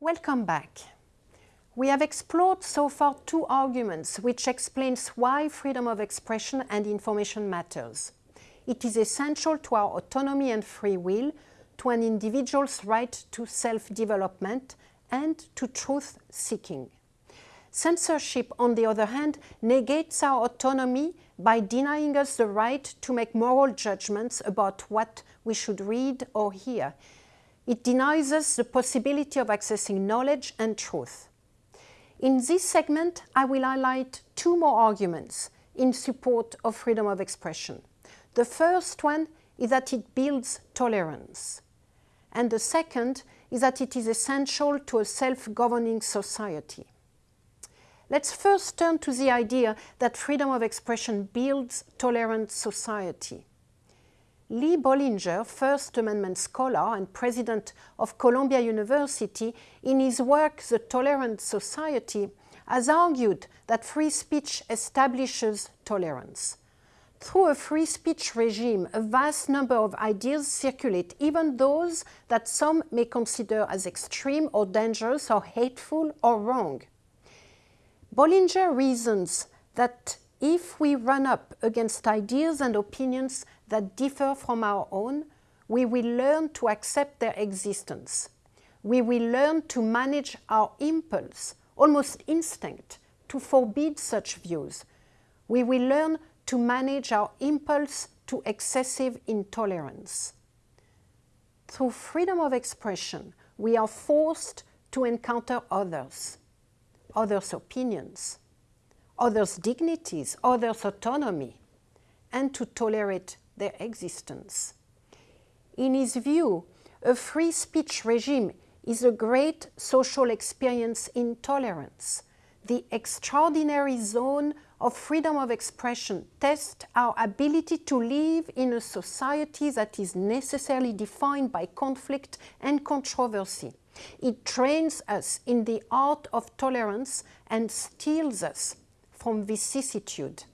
Welcome back. We have explored so far two arguments which explains why freedom of expression and information matters. It is essential to our autonomy and free will, to an individual's right to self-development and to truth-seeking. Censorship, on the other hand, negates our autonomy by denying us the right to make moral judgments about what we should read or hear. It denies us the possibility of accessing knowledge and truth. In this segment, I will highlight two more arguments in support of freedom of expression. The first one is that it builds tolerance. And the second is that it is essential to a self-governing society. Let's first turn to the idea that freedom of expression builds tolerant society. Lee Bollinger, First Amendment scholar and president of Columbia University, in his work The Tolerant Society, has argued that free speech establishes tolerance. Through a free speech regime, a vast number of ideas circulate, even those that some may consider as extreme or dangerous or hateful or wrong. Bollinger reasons that if we run up against ideas and opinions that differ from our own, we will learn to accept their existence. We will learn to manage our impulse, almost instinct, to forbid such views. We will learn to manage our impulse to excessive intolerance. Through freedom of expression, we are forced to encounter others, others' opinions, others' dignities, others' autonomy, and to tolerate their existence. In his view, a free speech regime is a great social experience in tolerance. The extraordinary zone of freedom of expression tests our ability to live in a society that is necessarily defined by conflict and controversy. It trains us in the art of tolerance and steels us from vicissitude.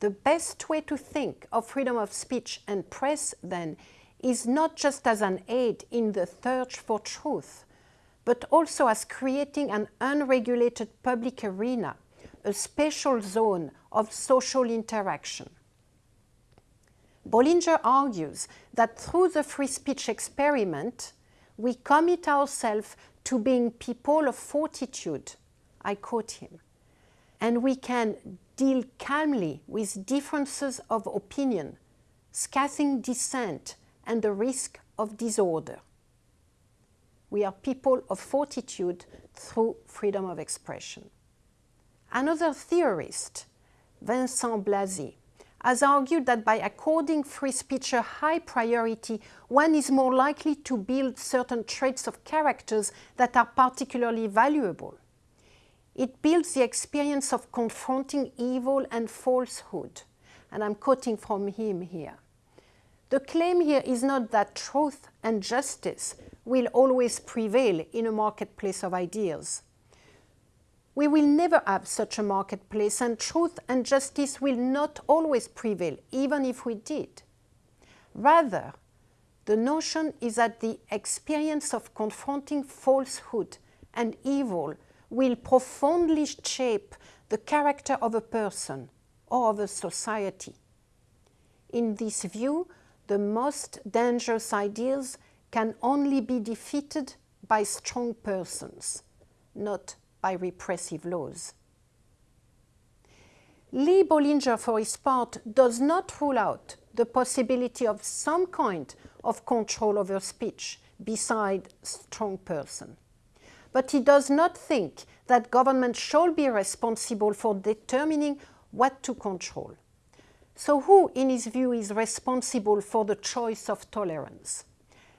The best way to think of freedom of speech and press, then, is not just as an aid in the search for truth, but also as creating an unregulated public arena, a special zone of social interaction. Bollinger argues that through the free speech experiment, we commit ourselves to being people of fortitude, I quote him, and we can deal calmly with differences of opinion, scathing dissent, and the risk of disorder. We are people of fortitude through freedom of expression. Another theorist, Vincent Blasi, has argued that by according free speech a high priority, one is more likely to build certain traits of characters that are particularly valuable. It builds the experience of confronting evil and falsehood. And I'm quoting from him here. The claim here is not that truth and justice will always prevail in a marketplace of ideas. We will never have such a marketplace and truth and justice will not always prevail, even if we did. Rather, the notion is that the experience of confronting falsehood and evil will profoundly shape the character of a person or of a society. In this view, the most dangerous ideas can only be defeated by strong persons, not by repressive laws. Lee Bollinger, for his part, does not rule out the possibility of some kind of control over speech beside strong person but he does not think that government shall be responsible for determining what to control. So who, in his view, is responsible for the choice of tolerance?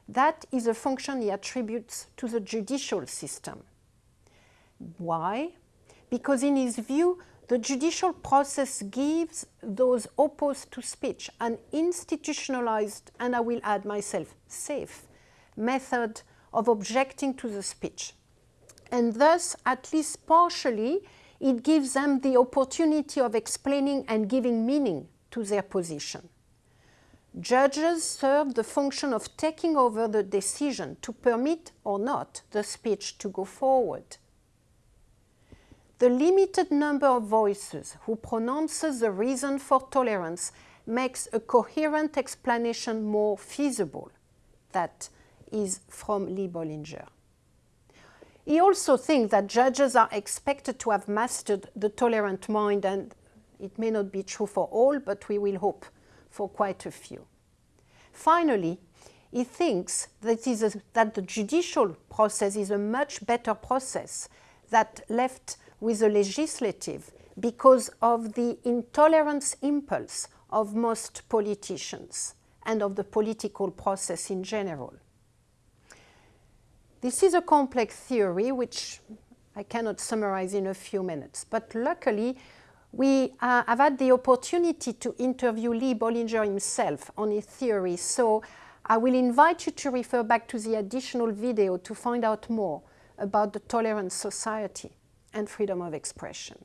That is a function he attributes to the judicial system. Why? Because in his view, the judicial process gives those opposed to speech an institutionalized, and I will add myself, safe, method of objecting to the speech and thus, at least partially, it gives them the opportunity of explaining and giving meaning to their position. judges serve the function of taking over the decision to permit or not the speech to go forward. The limited number of voices who pronounces the reason for tolerance makes a coherent explanation more feasible. That is from Lee Bollinger. He also thinks that judges are expected to have mastered the tolerant mind, and it may not be true for all, but we will hope for quite a few. Finally, he thinks that, a, that the judicial process is a much better process that left with the legislative because of the intolerance impulse of most politicians and of the political process in general. This is a complex theory which I cannot summarize in a few minutes, but luckily we uh, have had the opportunity to interview Lee Bollinger himself on his theory, so I will invite you to refer back to the additional video to find out more about the tolerant society and freedom of expression.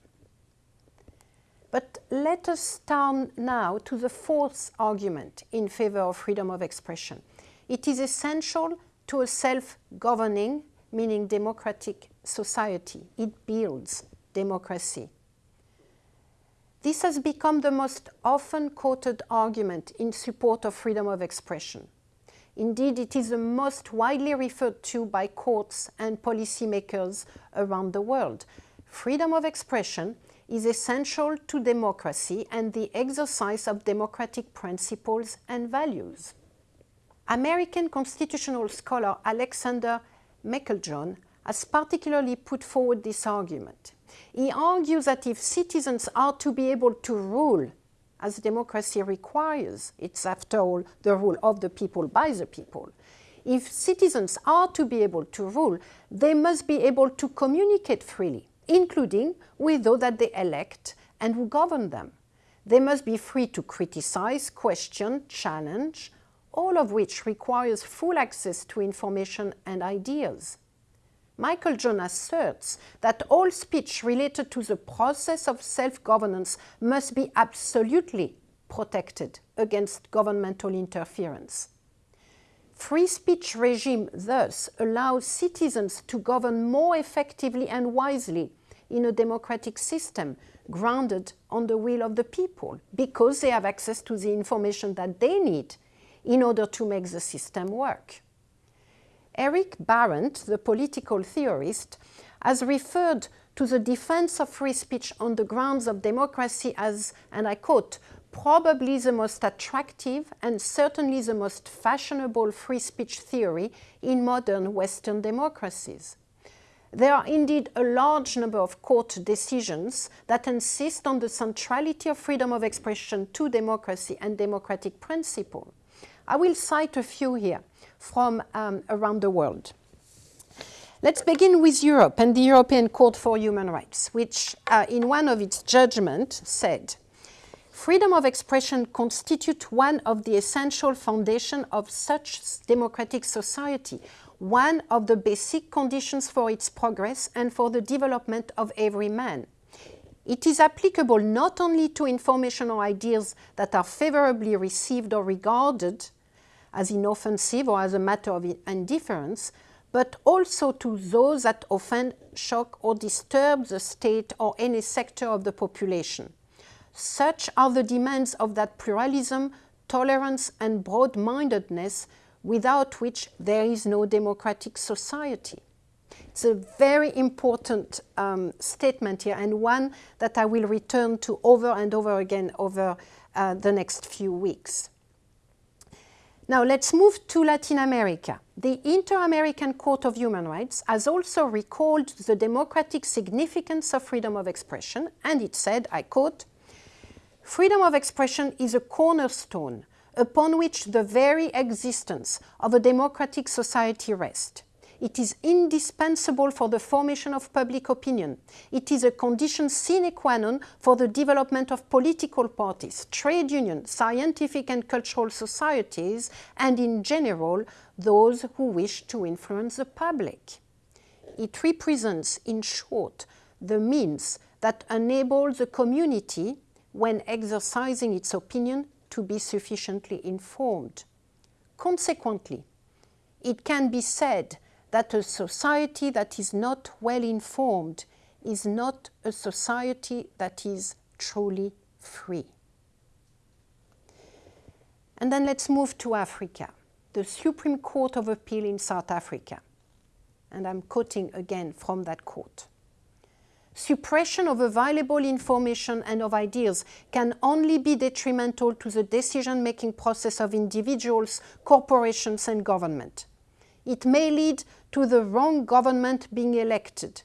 But let us turn now to the fourth argument in favor of freedom of expression. It is essential to a self-governing, meaning democratic society. It builds democracy. This has become the most often quoted argument in support of freedom of expression. Indeed, it is the most widely referred to by courts and policymakers around the world. Freedom of expression is essential to democracy and the exercise of democratic principles and values. American constitutional scholar Alexander Meiklejohn has particularly put forward this argument. He argues that if citizens are to be able to rule as democracy requires, it's after all the rule of the people by the people, if citizens are to be able to rule, they must be able to communicate freely including with those that they elect and who govern them. They must be free to criticize, question, challenge, all of which requires full access to information and ideas. Meiklejohn asserts that all speech related to the process of self-governance must be absolutely protected against governmental interference. Free speech regime thus allows citizens to govern more effectively and wisely in a democratic system grounded on the will of the people because they have access to the information that they need in order to make the system work. Eric Barendt, the political theorist, has referred to the defense of free speech on the grounds of democracy as, and I quote, probably the most attractive and certainly the most fashionable free speech theory in modern Western democracies. There are indeed a large number of court decisions that insist on the centrality of freedom of expression to democracy and democratic principle. I will cite a few here from um, around the world. Let's begin with Europe and the European Court for Human Rights, which uh, in one of its judgments said, Freedom of expression constitutes one of the essential foundations of such democratic society, one of the basic conditions for its progress and for the development of every man. It is applicable not only to information or ideas that are favorably received or regarded as inoffensive or as a matter of indifference, but also to those that offend, shock or disturb the state or any sector of the population. Such are the demands of that pluralism, tolerance and broad-mindedness without which there is no democratic society. It's a very important um, statement here and one that I will return to over and over again over uh, the next few weeks. Now let's move to Latin America. The Inter-American Court of Human Rights has also recalled the democratic significance of freedom of expression and it said, I quote, Freedom of expression is a cornerstone upon which the very existence of a democratic society rests. It is indispensable for the formation of public opinion. It is a condition sine qua non for the development of political parties, trade unions, scientific and cultural societies, and in general, those who wish to influence the public. It represents, in short, the means that enable the community when exercising its opinion to be sufficiently informed. Consequently, it can be said that a society that is not well informed is not a society that is truly free. And then let's move to Africa, the Supreme Court of Appeal in South Africa. And I'm quoting again from that court. Suppression of available information and of ideas can only be detrimental to the decision-making process of individuals, corporations and government. It may lead to the wrong government being elected,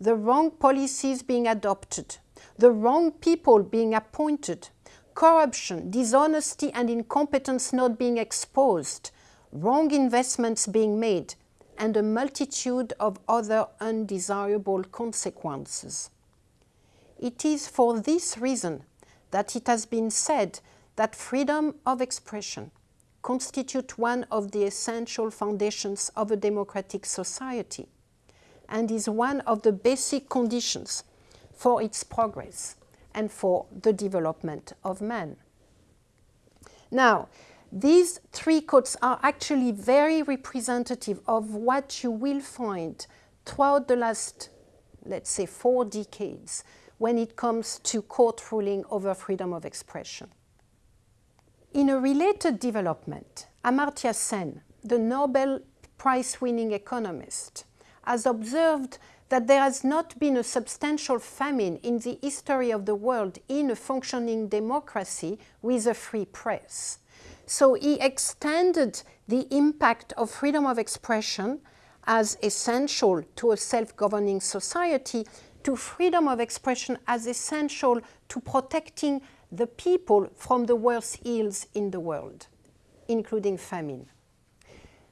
the wrong policies being adopted, the wrong people being appointed, corruption, dishonesty and incompetence not being exposed, wrong investments being made, and a multitude of other undesirable consequences. It is for this reason that it has been said that freedom of expression constitute one of the essential foundations of a democratic society and is one of the basic conditions for its progress and for the development of man. Now, these three quotes are actually very representative of what you will find throughout the last, let's say, four decades when it comes to court ruling over freedom of expression. In a related development, Amartya Sen, the Nobel Prize-winning economist, has observed that there has not been a substantial famine in the history of the world in a functioning democracy with a free press. So he extended the impact of freedom of expression as essential to a self-governing society to freedom of expression as essential to protecting the people from the worst ills in the world, including famine.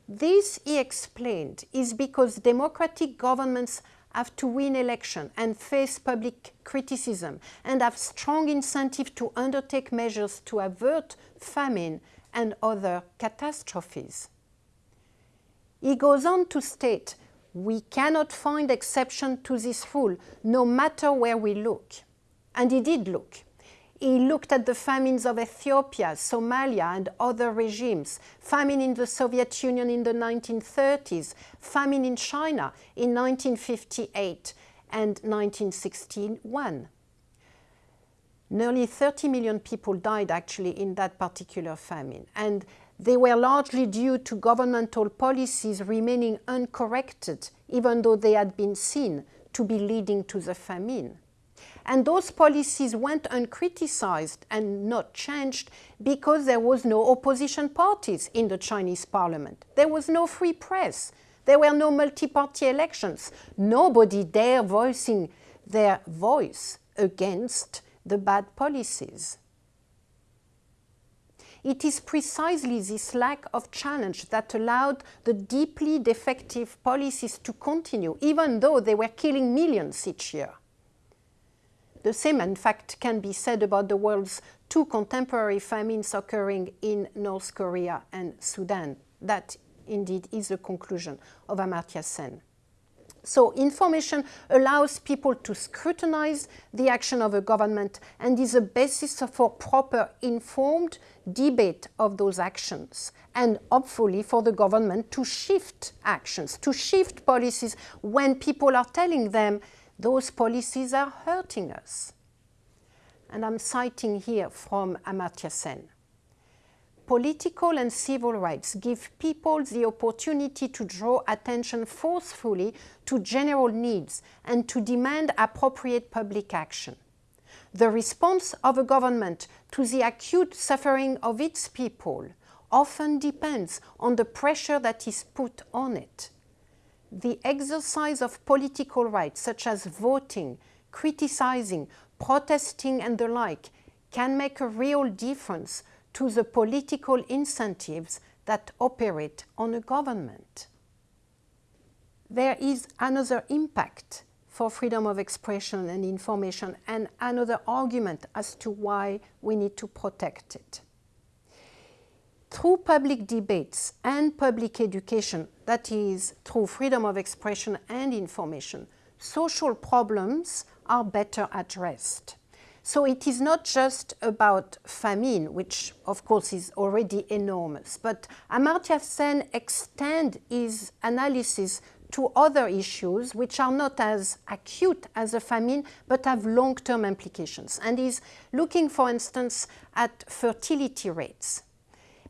This, he explained, is because democratic governments have to win election and face public criticism and have strong incentive to undertake measures to avert famine and other catastrophes. He goes on to state, we cannot find exception to this rule, no matter where we look. And he did look. He looked at the famines of Ethiopia, Somalia and other regimes, famine in the Soviet Union in the 1930s, famine in China in 1958 and 1961. Nearly 30 million people died actually in that particular famine. And they were largely due to governmental policies remaining uncorrected, even though they had been seen to be leading to the famine. And those policies went uncriticized and not changed because there was no opposition parties in the Chinese parliament. There was no free press. There were no multi-party elections. Nobody dare voicing their voice against the bad policies. It is precisely this lack of challenge that allowed the deeply defective policies to continue, even though they were killing millions each year. The same, in fact, can be said about the world's two contemporary famines occurring in North Korea and Sudan. That, indeed, is the conclusion of Amartya Sen. So information allows people to scrutinize the action of a government and is a basis for proper informed debate of those actions and hopefully for the government to shift actions, to shift policies when people are telling them those policies are hurting us. And I'm citing here from Amartya Sen political and civil rights give people the opportunity to draw attention forcefully to general needs and to demand appropriate public action. The response of a government to the acute suffering of its people often depends on the pressure that is put on it. The exercise of political rights such as voting, criticizing, protesting and the like can make a real difference to the political incentives that operate on a government. There is another impact for freedom of expression and information and another argument as to why we need to protect it. Through public debates and public education, that is, through freedom of expression and information, social problems are better addressed So it is not just about famine, which of course is already enormous, but Amartya Sen extend his analysis to other issues which are not as acute as a famine but have long-term implications. And he's looking, for instance, at fertility rates.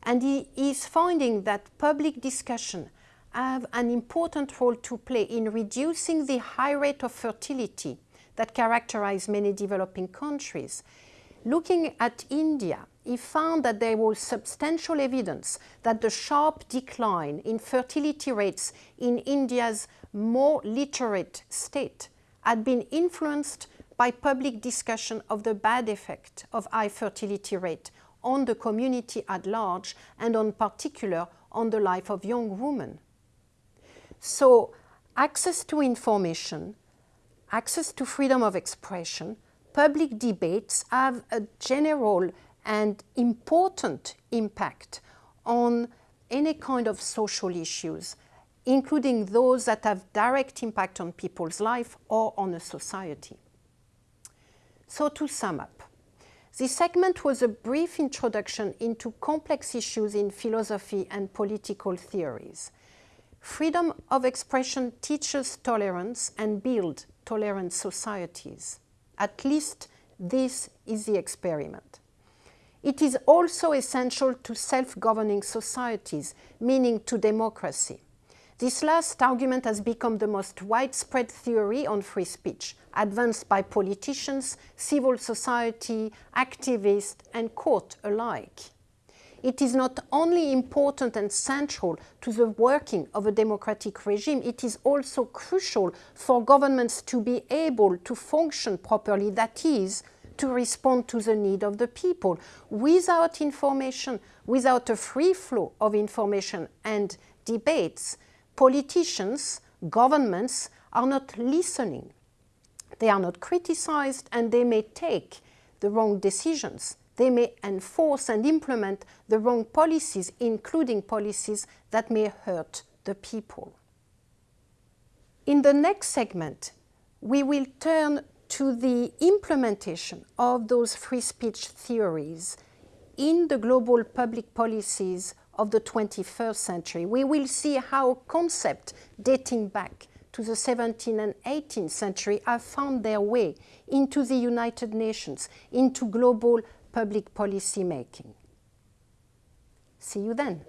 And he is finding that public discussion have an important role to play in reducing the high rate of fertility that characterize many developing countries. Looking at India, he found that there was substantial evidence that the sharp decline in fertility rates in India's more literate state had been influenced by public discussion of the bad effect of high fertility rate on the community at large and on particular on the life of young women. So access to information access to freedom of expression, public debates have a general and important impact on any kind of social issues, including those that have direct impact on people's life or on a society. So to sum up, this segment was a brief introduction into complex issues in philosophy and political theories. Freedom of expression teaches tolerance and builds tolerant societies. At least this is the experiment. It is also essential to self-governing societies, meaning to democracy. This last argument has become the most widespread theory on free speech, advanced by politicians, civil society, activists and court alike it is not only important and central to the working of a democratic regime, it is also crucial for governments to be able to function properly, that is, to respond to the need of the people. Without information, without a free flow of information and debates, politicians, governments are not listening. They are not criticized and they may take the wrong decisions they may enforce and implement the wrong policies, including policies that may hurt the people. In the next segment, we will turn to the implementation of those free speech theories in the global public policies of the 21st century. We will see how concepts dating back to the 17th and 18th century have found their way into the United Nations, into global public policy making. See you then.